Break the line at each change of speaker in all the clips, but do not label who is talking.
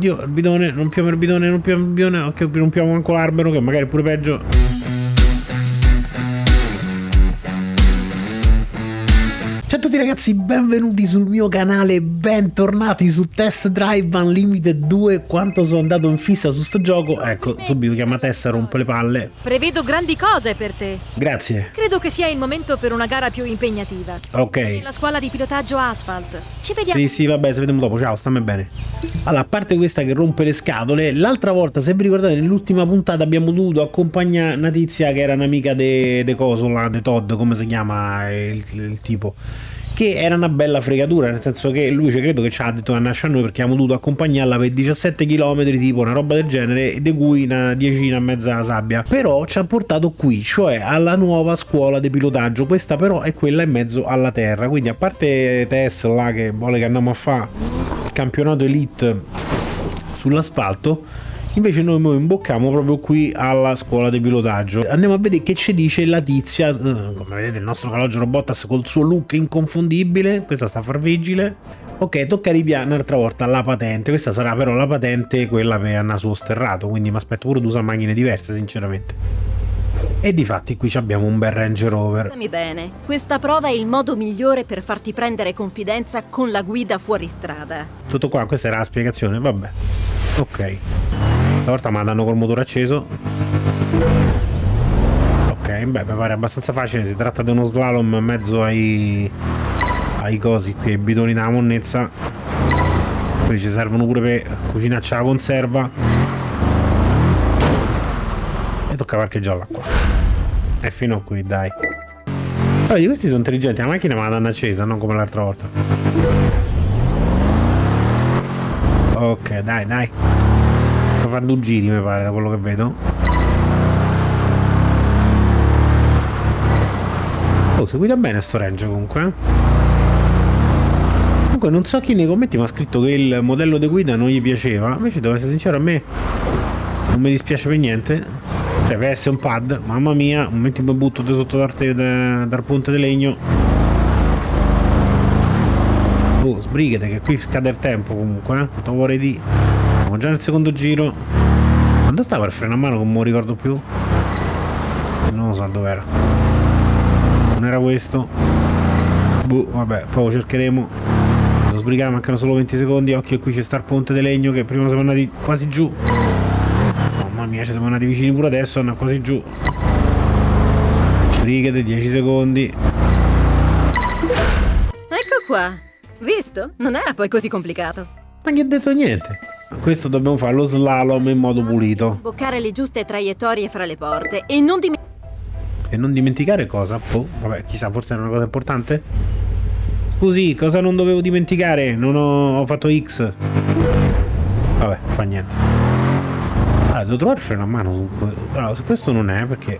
Oddio, il bidone, rompiamo il bidone, rompiamo il bidone, ok, rompiamo anche l'albero che magari è pure peggio. Tutti ragazzi, benvenuti sul mio canale, bentornati su Test Drive Unlimited 2 Quanto sono andato in fissa su sto gioco, ecco, subito chiama Tessa, rompe le palle.
Prevedo grandi cose per te.
Grazie.
Credo che sia il momento per una gara più impegnativa.
Ok.
La scuola di pilotaggio Asphalt. Ci vediamo.
Sì, sì, vabbè, ci vediamo dopo, ciao, stammi bene. Allora, a parte questa che rompe le scatole L'altra volta, se vi ricordate, nell'ultima puntata abbiamo dovuto accompagnare una tizia che era un'amica de, de Cosola, de Todd, come si chiama il, il tipo che era una bella fregatura, nel senso che lui ci credo che ci ha detto che nasce a noi perché abbiamo dovuto accompagnarla per 17 km, tipo una roba del genere, di cui una decina e mezza sabbia. Però ci ha portato qui, cioè alla nuova scuola di pilotaggio. Questa però è quella in mezzo alla terra, quindi a parte Tesla che vuole che andiamo a fare il campionato elite sull'asfalto, Invece noi mo imbocchiamo proprio qui alla scuola di pilotaggio. Andiamo a vedere che ci dice la tizia, eh, come vedete il nostro calogero Bottas col suo look inconfondibile, questa sta a far vigile. Ok, tocca ripiare un'altra volta la patente, questa sarà però la patente quella per naso sterrato, quindi mi aspetto pure di usare macchine diverse sinceramente. E di fatti qui abbiamo un bel Range Rover.
Dammi bene, questa prova è il modo migliore per farti prendere confidenza con la guida fuori strada.
Tutto qua, questa era la spiegazione, vabbè. Ok. Stavolta la danno col motore acceso. Ok, beh, mi pare abbastanza facile. Si tratta di uno slalom in mezzo ai, ai cosi qui, ai bidoni della monnezza. Quelli ci servono pure per cucinarci la conserva. E tocca parcheggiare l'acqua. E fino a qui, dai. Allora, questi sono intelligenti. La macchina me la danno accesa, non come l'altra volta. Ok, dai, dai. Fare due giri, mi pare, da quello che vedo. Oh, seguita bene sto range comunque. eh. Comunque non so chi nei commenti mi ha scritto che il modello di guida non gli piaceva. Invece devo essere sincero, a me non mi dispiace per niente. Cioè, per essere un pad, mamma mia, un momento mi butto da sotto dal, dal ponte di legno. Oh, sbrighete che qui scade il tempo comunque, eh. Quanto vorrei di... Siamo già nel secondo giro. Quando stava il freno a mano che non mi ricordo più? Non lo so dov'era. Non era questo. Boh, vabbè, poi lo cercheremo. Devo sbrigare, mancano solo 20 secondi. Occhio, qui c'è sta il ponte di legno che prima siamo andati quasi giù. Mamma mia, ci siamo andati vicini pure adesso, andiamo quasi giù. Sbrighete, 10 secondi.
Ecco qua. Visto? Non era poi così complicato.
Ma che ha detto niente? Questo dobbiamo fare lo slalom in modo pulito.
Boccare le giuste traiettorie fra le porte e non dimenticare
E non dimenticare cosa? Oh, vabbè, chissà, forse era una cosa importante? Scusi, cosa non dovevo dimenticare? Non ho, ho fatto X. Vabbè, fa niente. Ah, devo trovare il freno a mano. Allora, questo non è perché...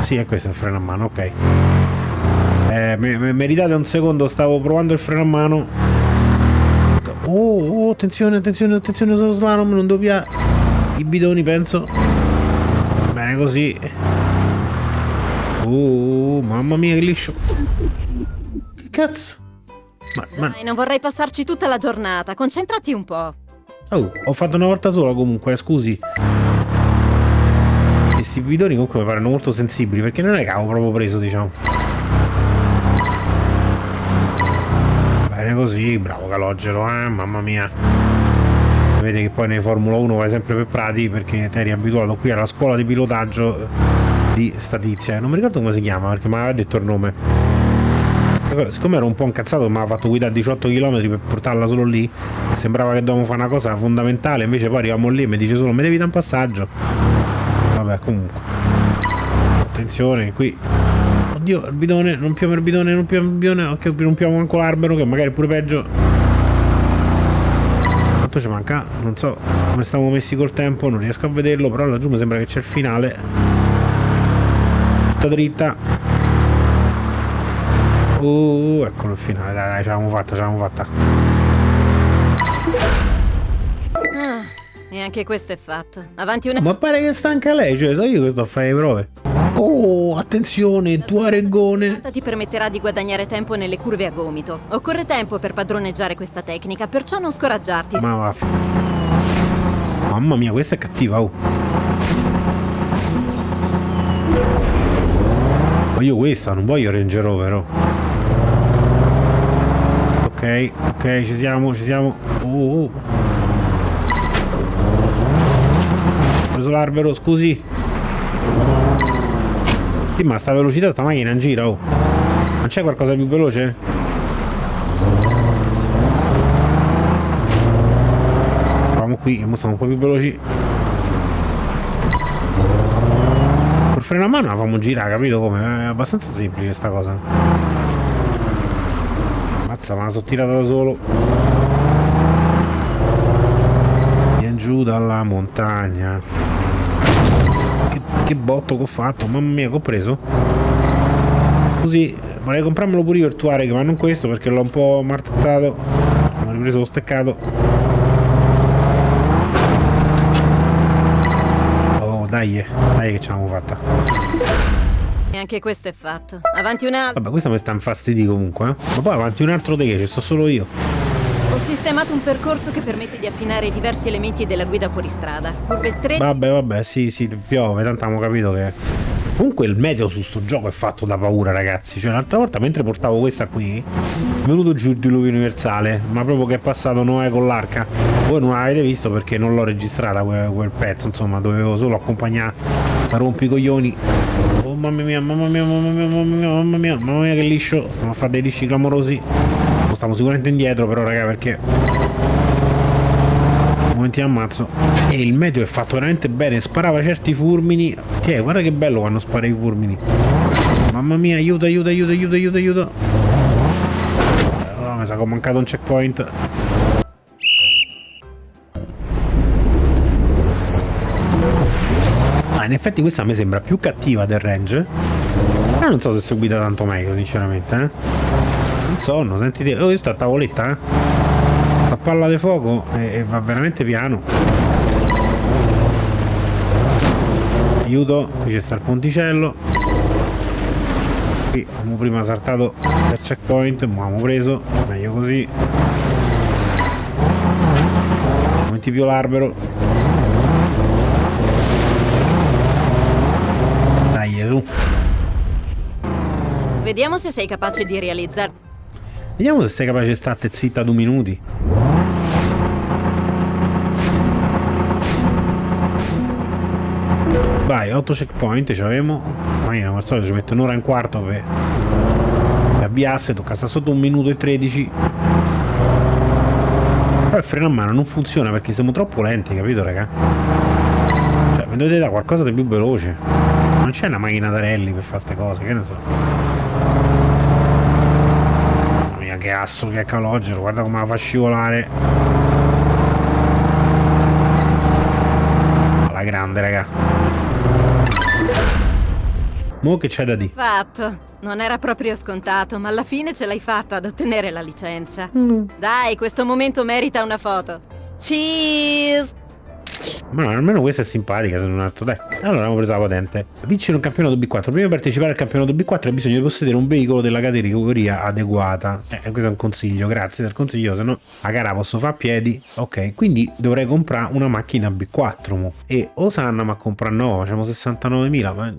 Sì, è questo il freno a mano, ok. Eh, me- me- meritate un secondo, stavo provando il freno a mano. Oh, oh, attenzione, attenzione, attenzione sullo slalom, non doppia i bidoni, penso. Bene così. Oh, mamma mia, che liscio. Che cazzo? Ma, ma...
Dai, non vorrei passarci tutta la giornata. Concentrati un po'.
Oh, ho fatto una volta sola comunque, scusi. Questi bidoni comunque mi paiono molto sensibili, perché non è che avevo proprio preso, diciamo. Bene così, bravo calogero, eh, mamma mia. Vedi che poi nei Formula 1 vai sempre per prati perché ti eri abituato qui alla scuola di pilotaggio di statizia. Non mi ricordo come si chiama perché mi aveva detto il nome. Siccome ero un po' incazzato, mi aveva fatto guidare 18 km per portarla solo lì. Sembrava che dovevamo fare una cosa fondamentale, invece poi arriviamo lì e mi dice solo mi devi dare un passaggio. Vabbè, comunque. Attenzione, qui. Oddio, il bidone, rompiamo il bidone, rompiamo il bidone, ok, rompiamo anche l'albero che magari è pure peggio. Quanto ci manca? Non so come stiamo messi col tempo, non riesco a vederlo, però laggiù mi sembra che c'è il finale. Tutta dritta. Uh, eccolo il finale, dai, dai, ce l'abbiamo fatta, ce l'abbiamo fatta.
Ah, E anche questo è fatto. Avanti una...
Ma pare che stanca lei, cioè so io che sto a fare le prove. Oh, attenzione, tuaregone.
ti permetterà di guadagnare tempo nelle curve a gomito. Occorre tempo per padroneggiare questa tecnica, perciò non scoraggiarti.
Ma va. Mamma mia, questa è cattiva, oh. Voglio questa, non voglio Ranger Rover, oh. Ok, ok, ci siamo, ci siamo. Oh, oh. Ho preso l'albero, scusi. Sì, ma sta velocità sta macchina in giro, oh. Non c'è qualcosa più veloce? Proviamo qui, che siamo un po' più veloci. Col freno a mano la facciamo girare, capito come? È abbastanza semplice sta cosa. Mazza, ma la sono tirata da solo. Vieni giù dalla montagna. Che botto che ho fatto, mamma mia che ho preso. Così, vorrei comprarmelo pure io il Tuareg, ma non questo perché l'ho un po' martettato. Ho ripreso lo steccato. Oh, dai, eh, dai che ce l'abbiamo fatta.
E anche questo è fatto. Avanti un altro.
Vabbè, questa mi sta infastidì comunque, eh. Ma poi avanti un altro di che, ci sto solo io.
Ho sistemato un percorso che permette di affinare diversi elementi della guida fuoristrada. Curve strette.
Vabbè, vabbè, sì, sì, piove, tanto abbiamo capito che. Comunque il meteo su sto gioco è fatto da paura, ragazzi. Cioè, l'altra volta mentre portavo questa qui, è venuto giù il diluvio universale. Ma proprio che è passato Noè con l'arca. Voi non l'avete visto perché non l'ho registrata quel, quel, pezzo, insomma, dovevo solo accompagnare sta rompicoglioni. Oh mamma mia, mamma mia, mamma mia, mamma mia, mamma mia, mamma mia che liscio. Stiamo a fare dei lisci clamorosi stiamo sicuramente indietro però raga perché momenti ammazzo. E il meteo è fatto veramente bene sparava certi fulmini. Tiè, guarda che bello quando spara i fulmini. Mamma mia aiuto aiuto aiuto aiuto aiuto aiuto. Oh, mi sa che ho mancato un checkpoint. Ah, in effetti questa me sembra più cattiva del range. Però non so se seguita tanto meglio sinceramente eh sonno, sentite. Oh, questa tavoletta, eh? Fa palla di fuoco e, e va veramente piano. Aiuto, qui c'è sta il ponticello. Qui abbiamo prima saltato per checkpoint, ma abbiamo preso, meglio così. Metti più l'albero. Dai, tu.
Vediamo se sei capace di realizzare
Vediamo se sei capace di stare zitta due minuti. Vai, 8 checkpoint ci avevamo. Ma come al solito ci mette un'ora e un quarto per, per avviarsi, tocca stare sotto un minuto e 13. Però il freno a mano non funziona perché siamo troppo lenti, capito raga? Cioè, mi dovete dare qualcosa di più veloce. Non c'è una macchina da rally per fare queste cose, che ne so che asso che calogero, guarda come la fa scivolare. Alla grande, raga. Mo che c'è da dire?
Fatto. Non era proprio scontato, ma alla fine ce l'hai fatta ad ottenere la licenza. Mm. Dai, questo momento merita una foto. Cheese!
Ma no, almeno questa è simpatica se non altro. Dai, allora abbiamo preso la patente. Vincere un campionato B4. Prima di partecipare al campionato B4 hai bisogno di possedere un veicolo della categoria adeguata. Eh, questo è un consiglio, grazie del consiglio, se no la gara posso fare a piedi. Ok, quindi dovrei comprare una macchina B4. Mo. E Osanna ma compra nuova, facciamo 69.000. Ma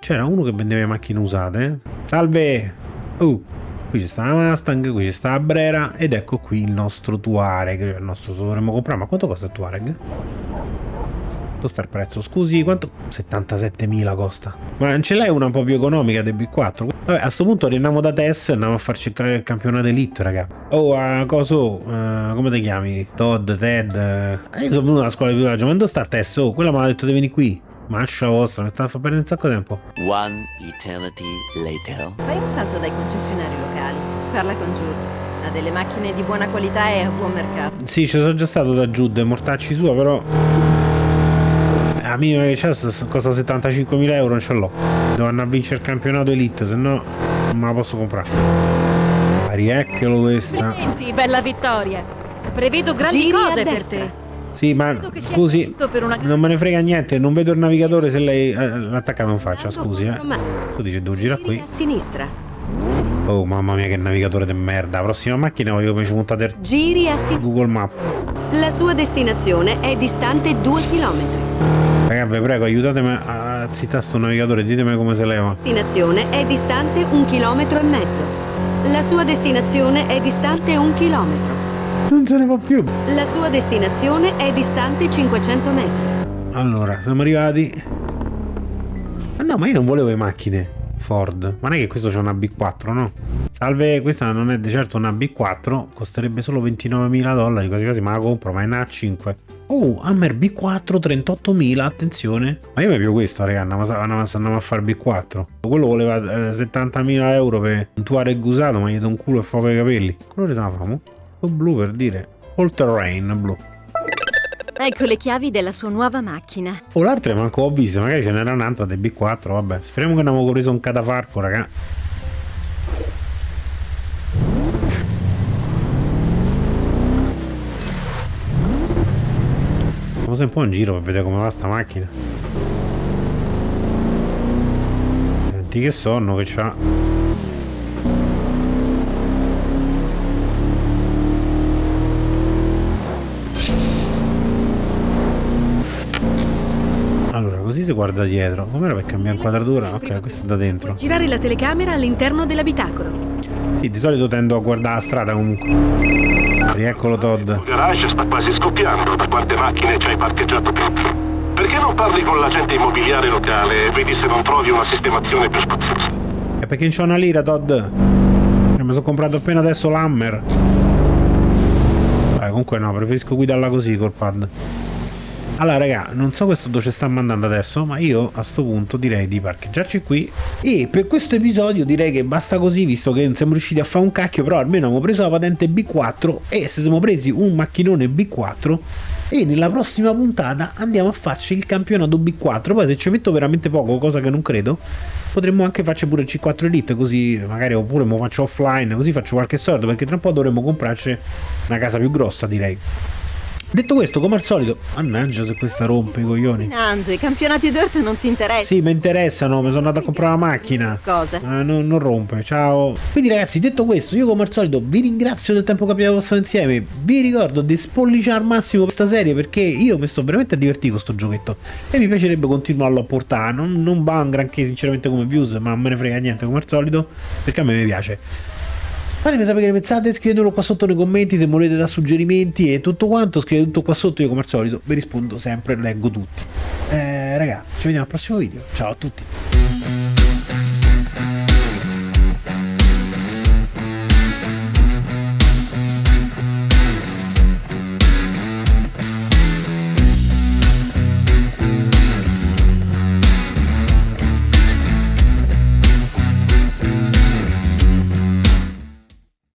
c'era uno che vendeva macchine usate. Eh? Salve! Uh, qui c'è sta la Mustang, qui c'è sta la Brera ed ecco qui il nostro Tuareg, cioè il nostro dovremmo comprare, ma quanto costa il Tuareg? Quanto sta il prezzo? Scusi, quanto? 77.000 costa. Ma non ce l'hai una un po' più economica del B4? Vabbè, a questo punto andiamo da Tess e andiamo a farci il campionato elite, raga. Oh, uh, coso, uh, come ti chiami? Todd, Ted. Uh, io sono venuto alla scuola di pilotaggio, ma dove sta Tess? Oh, quella mi ha detto di venire qui. Mascia vostra, mi sta a far perdere un sacco di tempo. One eternity
later. Fai un salto dai concessionari locali. Parla con Jude. Ha delle macchine di buona qualità e a buon mercato.
Sì, ci sono già stato da Jude, mortacci sua, però... A minima che c'è, costa 75.000 euro, non ce l'ho. Devo andare a vincere il campionato Elite, se no non me la posso comprare. Rieccolo questa.
Complimenti, bella vittoria. Prevedo grandi Giri cose per te.
Sì, ma scusi, non me ne frega niente, non vedo il navigatore se lei eh, l'ha attaccato in faccia, scusi, eh. Tu dice devo girare qui.
A sinistra.
Oh, mamma mia che navigatore di merda. La prossima macchina voglio come ci montate
Giri a sinistra.
Google Map.
La sua destinazione è distante 2 km.
Raga, vi prego, aiutatemi a zittare sto navigatore, ditemi come si leva.
Destinazione è distante un chilometro e mezzo. La sua destinazione è distante un chilometro.
Non se ne va più.
La sua destinazione è distante 500 metri.
Allora, siamo arrivati. Ma no, ma io non volevo le macchine. Ford. Ma non è che questo c'è una B4, no? Salve, questa non è di certo una B4, costerebbe solo 29.000 dollari, quasi quasi ma la compro, ma è una A5. Oh, Hammer B4 38.000, attenzione. Ma io mi più questo, raga, andiamo, andiamo, a fare B4. Quello voleva eh, 70.000 euro per un Tuareg usato, ma gli do un culo e fuoco ai capelli. Colore se la famo? O blu per dire. All terrain blu.
Ecco le chiavi della sua nuova macchina.
Oh, l'altra manco ho visto, magari ce n'era un'altra del B4, vabbè. Speriamo che non abbiamo preso un catafarco, raga. Sempre un po' in giro per vedere come va sta macchina. Senti che sonno che c'ha. Si guarda dietro. Com'era per cambiare inquadratura? Ok, questo è da dentro.
Girare la telecamera all'interno dell'abitacolo.
Sì, di solito tendo a guardare la strada comunque. Rieccolo Todd.
Il garage sta quasi scoppiando da quante macchine ci hai parcheggiato dentro. Perché non parli con l'agente immobiliare locale e vedi se non trovi una sistemazione più spaziosa?
È perché non c'ho una lira, Todd. Eh, mi sono comprato appena adesso l'Hammer. Vabbè, comunque no, preferisco guidarla così col pad. Allora raga, non so questo dove ci sta mandando adesso, ma io a sto punto direi di parcheggiarci qui. E per questo episodio direi che basta così, visto che non siamo riusciti a fare un cacchio, però almeno abbiamo preso la patente B4 e se siamo presi un macchinone B4 e nella prossima puntata andiamo a farci il campionato B4 poi se ci metto veramente poco cosa che non credo potremmo anche farci pure il C4 Elite così magari oppure lo faccio offline così faccio qualche soldo perché tra un po' dovremmo comprarci una casa più grossa direi Detto questo, come al solito, mannaggia se questa rompe i coglioni.
Nando, i campionati dirt non ti interessano.
Sì, mi interessano, mi sono andato a comprare la macchina.
Cosa?
Eh, non, non, rompe, ciao. Quindi ragazzi, detto questo, io come al solito vi ringrazio del tempo che abbiamo passato insieme. Vi ricordo di spolliciare al massimo questa serie perché io mi sto veramente a divertire con sto giochetto. E mi piacerebbe continuarlo a portare. Non, non va un granché sinceramente come views, ma non me ne frega niente come al solito, perché a me mi piace. Fatemi sapere che ne pensate, scrivetelo qua sotto nei commenti se volete da suggerimenti e tutto quanto, scrivete tutto qua sotto, io come al solito vi rispondo sempre, leggo tutti. Eh, raga, ci vediamo al prossimo video, ciao a tutti.